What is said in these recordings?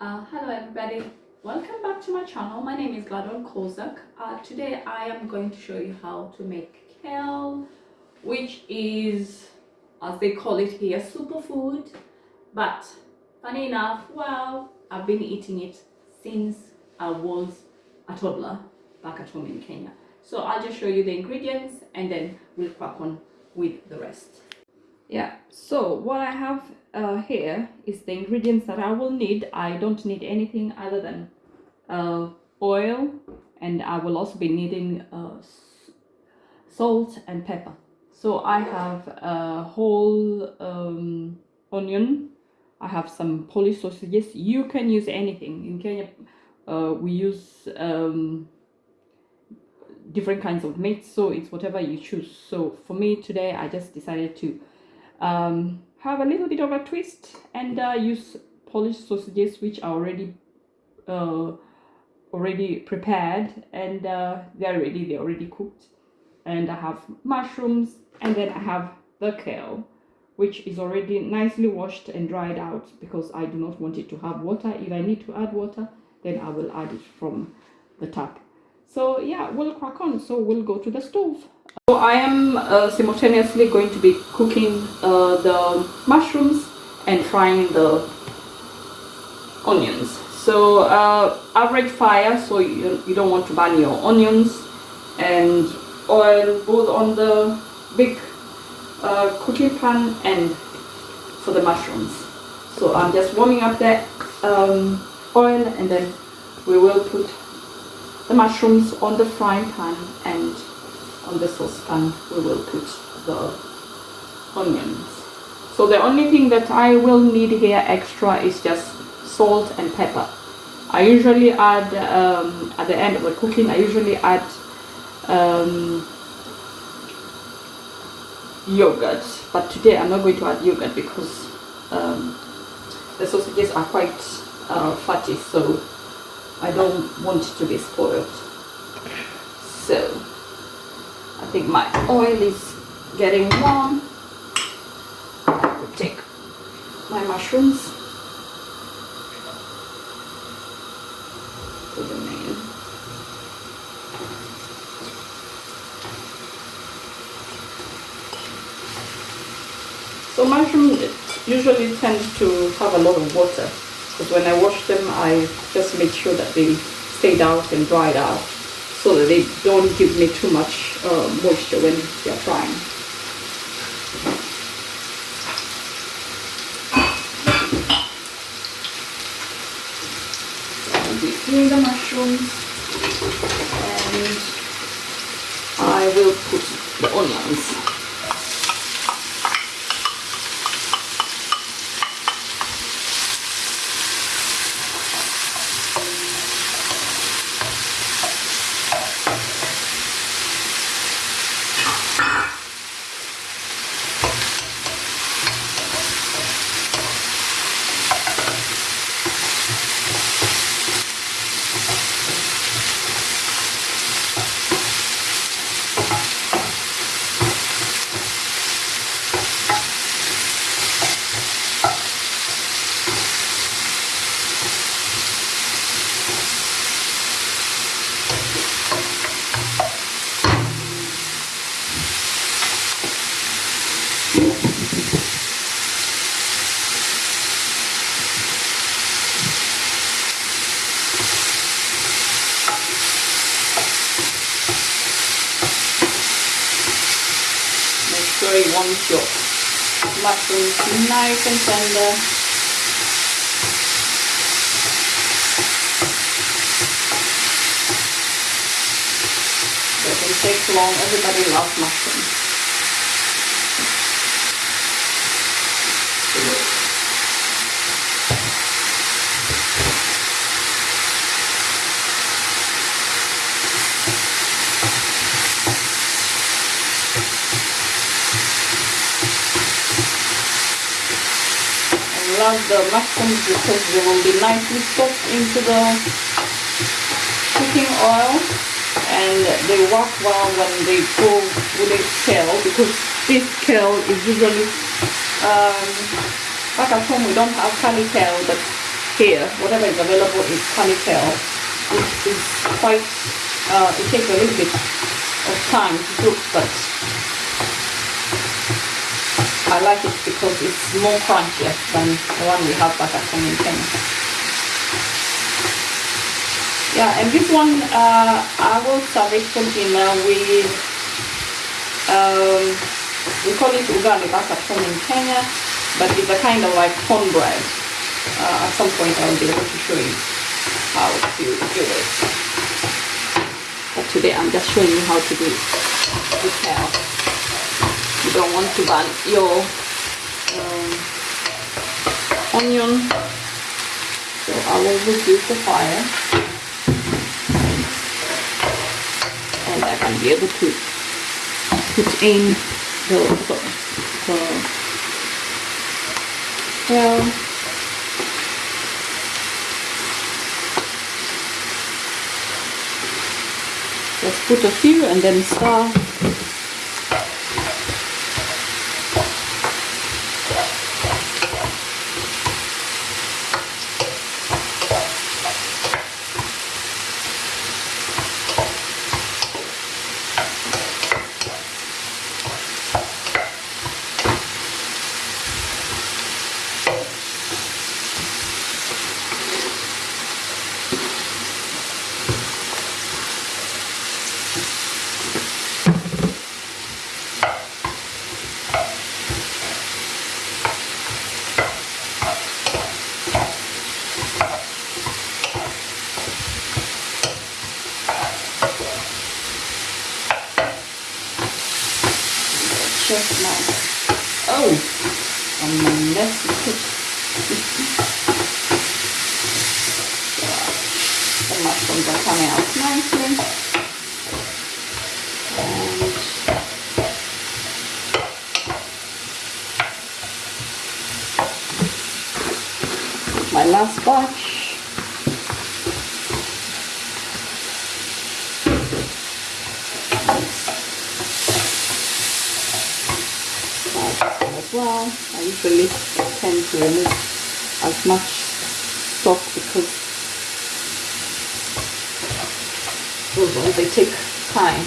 Uh, hello everybody, welcome back to my channel. My name is Gladon Kozak. Uh, today I am going to show you how to make kale, which is, as they call it here, superfood. But funny enough, well, I've been eating it since I was a toddler back at home in Kenya. So I'll just show you the ingredients and then we'll crack on with the rest. Yeah, so what I have uh, here is the ingredients that I will need. I don't need anything other than uh, oil and I will also be needing uh, salt and pepper. So I have a whole um, onion. I have some Polish sausages. You can use anything. In Kenya, uh, we use um, different kinds of meat, so it's whatever you choose. So for me today, I just decided to um, have a little bit of a twist and uh, use Polish sausages which are already uh, already prepared and uh, they're ready they're already cooked. And I have mushrooms and then I have the kale which is already nicely washed and dried out because I do not want it to have water. If I need to add water then I will add it from the tap. So yeah we'll crack on. So we'll go to the stove so I am uh, simultaneously going to be cooking uh, the mushrooms and frying the onions. So uh, average fire so you, you don't want to burn your onions and oil both on the big uh, cooking pan and for the mushrooms. So I'm just warming up that um, oil and then we will put the mushrooms on the frying pan and on the saucepan we will put the onions. So the only thing that I will need here extra is just salt and pepper. I usually add um, at the end of the cooking I usually add um, yogurt. But today I'm not going to add yogurt because um, the sausages are quite uh, fatty so I don't want it to be spoiled. So I think my oil is getting warm. Take my mushrooms to the main. So mushrooms usually tend to have a lot of water because when I wash them I just make sure that they stayed out and dried out so that they don't give me too much uh, moisture when they're frying. I'll be the mushrooms and I will put the onions very one shot. Mushrooms nice and tender. Doesn't take long, everybody loves mushrooms. The mushrooms because they will be nicely soaked into the cooking oil and they work well when they go with the kale because this kale is usually um, back at home we don't have curly kale but here, whatever is available is ponytail. It is quite, uh, it takes a little bit of time to cook, but I like it because it's more crunchier than the one we have back at home in Kenya. Yeah, and this one uh, I will serve it for dinner with, um, we call it ugali back at home in Kenya, but it's a kind of like cornbread. Uh, at some point I'll be able to show you how to do it. But today I'm just showing you how to do it don't want to burn your um, onion, so I will reduce the fire. And I can be able to put in the, the, the well, Let's put a few and then stir. just my oh and my messy cook. the mushrooms are coming out nicely. And my last batch. as well. I usually tend to remove as much stock because those ones they take time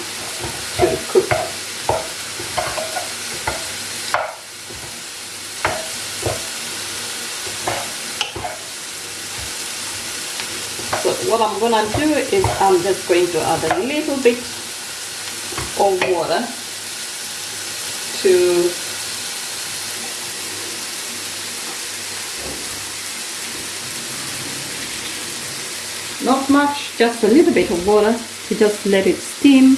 So what I'm gonna do is I'm just going to add a little bit of water to not much just a little bit of water to just let it steam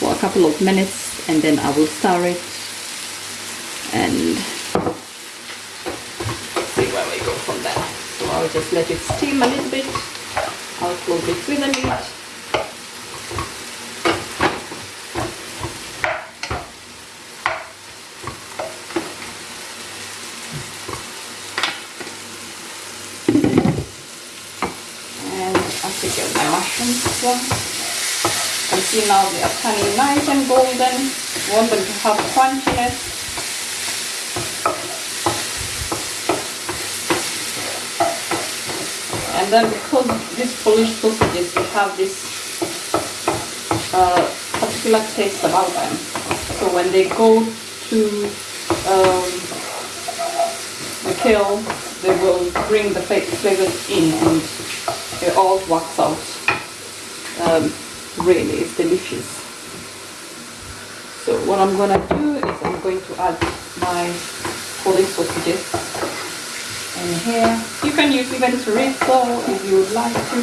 for a couple of minutes and then I will stir it and see where we go from there so I'll just let it steam a little bit I'll close it with a lid And I'll take out the mushrooms as. You see now they are turning nice and golden. You want them to have crunchiness. And then because these Polish sausages, have this uh, particular taste about them. So when they go to um, the kale, they will bring the flavors in and it all works out um, really it's delicious so what I'm gonna do is I'm going to add my Polish sausages here. You can use even chorizo if you would like to.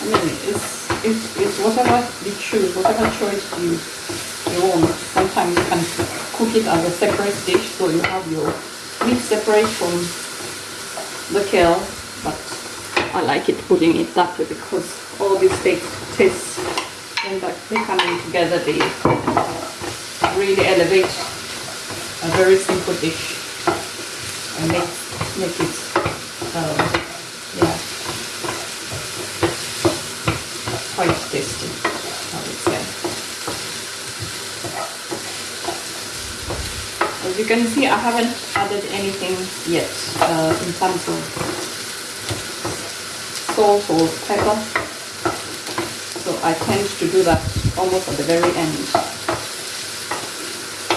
I mean it's, it's, it's whatever you choose whatever choice you you want. Sometimes you can cook it as a separate dish so you have your meat separate from the kale but I like it putting it that way because all these tastes when they come in together they really elevate a very simple dish and make, make it um, yeah. Quite tasty I would say. as you can see I haven't added anything yet uh, in terms of salt or pepper. So I tend to do that almost at the very end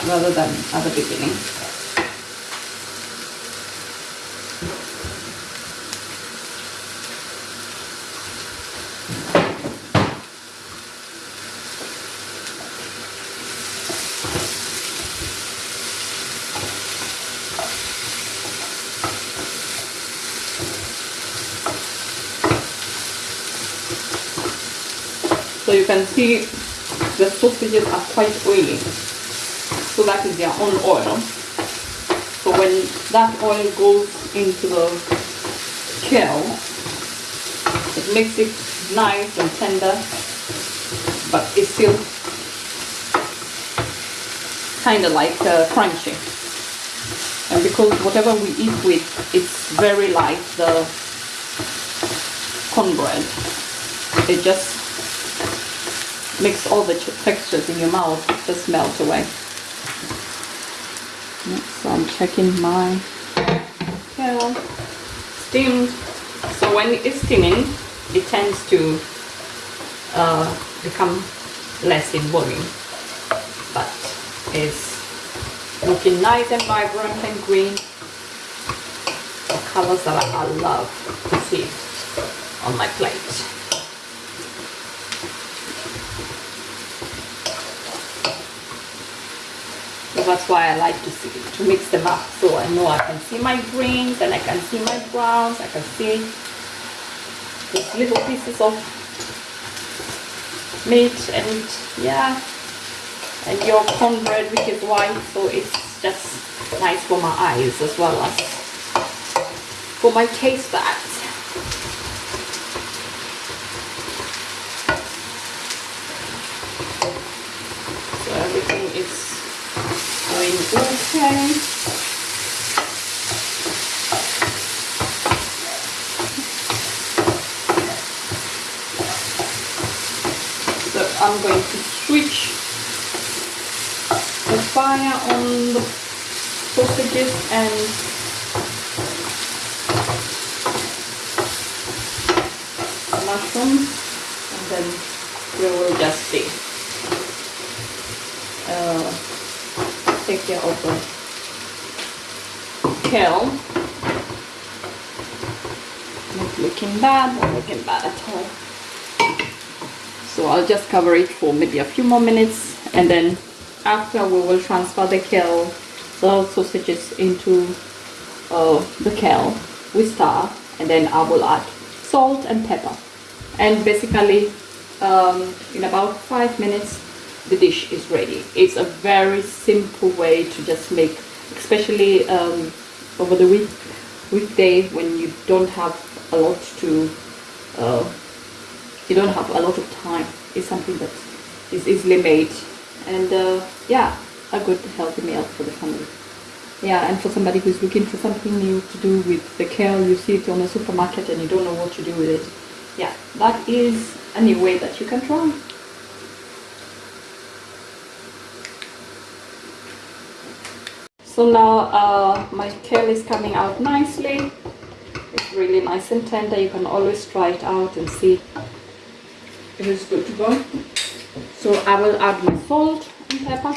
rather than at the beginning So you can see the sausages are quite oily. So that is their own oil. So when that oil goes into the kale, it makes it nice and tender, but it's still kind of like uh, crunchy. And because whatever we eat with, it's very light, the cornbread, it just makes all the textures in your mouth just melt away. So I'm checking my kale steamed. So when it's steaming, it tends to uh, become less in volume, but it's looking nice and vibrant and green. The colors that I love to see on my plate. So that's why I like to see to mix them up. So I know I can see my greens and I can see my browns I can see these little pieces of meat and yeah and your cornbread which is white so it's just nice for my eyes as well as for my taste buds so everything is going okay. So I'm going to switch the fire on the sausages and mushrooms and then we will just see. Uh, take care of the kale. Not looking bad, not looking bad at all. So I'll just cover it for maybe a few more minutes and then after we will transfer the kale, the sausages into uh, the kale with star and then I will add salt and pepper and basically um, in about five minutes the dish is ready. It's a very simple way to just make, especially um, over the week weekday when you don't have a lot to, uh, you don't have a lot of time. It's something that is easily made, and uh, yeah, a good healthy meal for the family. Yeah, and for somebody who's looking for something new to do with the kale, you see it on the supermarket and you don't know what to do with it. Yeah, that is a new way that you can try. So now uh, my kale is coming out nicely. It's really nice and tender. You can always try it out and see if it's good to go. So I will add my salt and pepper.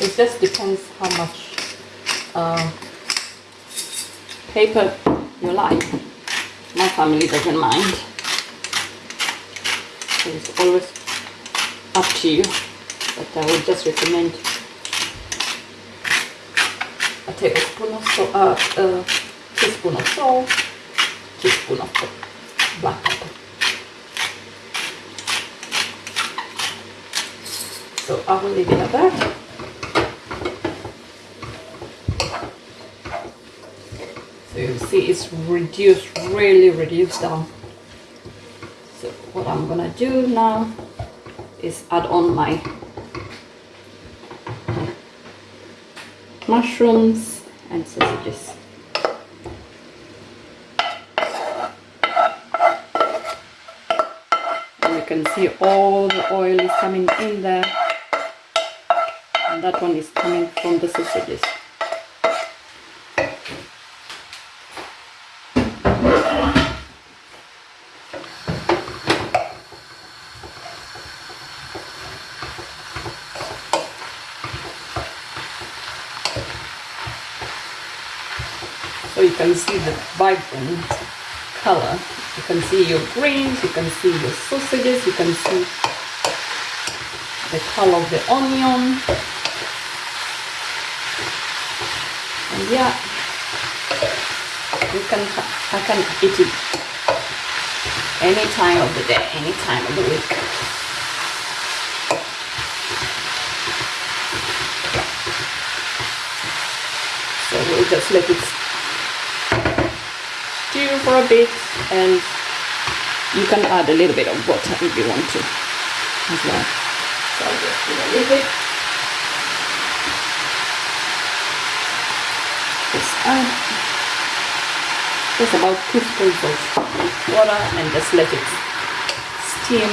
It just depends how much uh, paper you like. My family doesn't mind. It's always up to you. But I would just recommend a tablespoon of salt, uh, a teaspoon of salt, teaspoon of black pepper. So I will leave it at that. see it's reduced really reduced down. So what I'm gonna do now is add on my mushrooms and sausages. And you can see all the oil is coming in there. And that one is coming from the sausages. Can see the vibrant color. You can see your greens you can see your sausages you can see the color of the onion. And yeah you can I can eat it any time of the day any time of the week. So we'll just let it for a bit and you can add a little bit of water if you want to as well. So I'll just do a little bit just add just about two spoons of water and just let it steam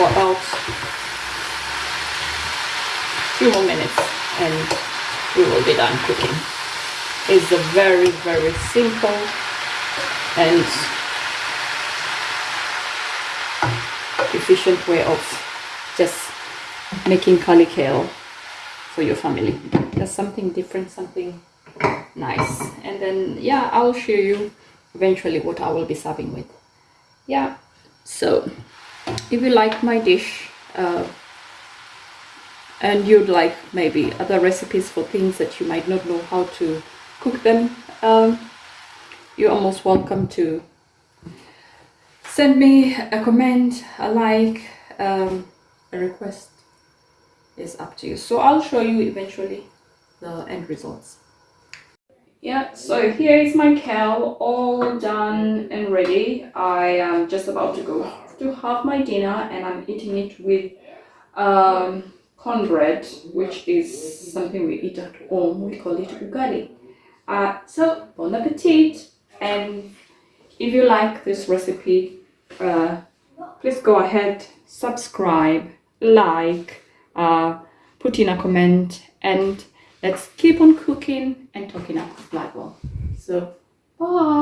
for about few more minutes and we will be done cooking. It's a very very simple and efficient way of just making curly kale for your family. Just something different something nice. And then yeah i'll show you eventually what i will be serving with. Yeah so if you like my dish uh, and you'd like maybe other recipes for things that you might not know how to cook them um, you are almost welcome to send me a comment a like um, a request. Is up to you. So i'll show you eventually the end results. Yeah so here is my kale all done and ready. I am just about to go to have my dinner and i'm eating it with um, cornbread which is something we eat at home. We call it ugali. Uh, so bon appetit and if you like this recipe uh, please go ahead subscribe like uh, put in a comment and let's keep on cooking and talking about Gladwell so bye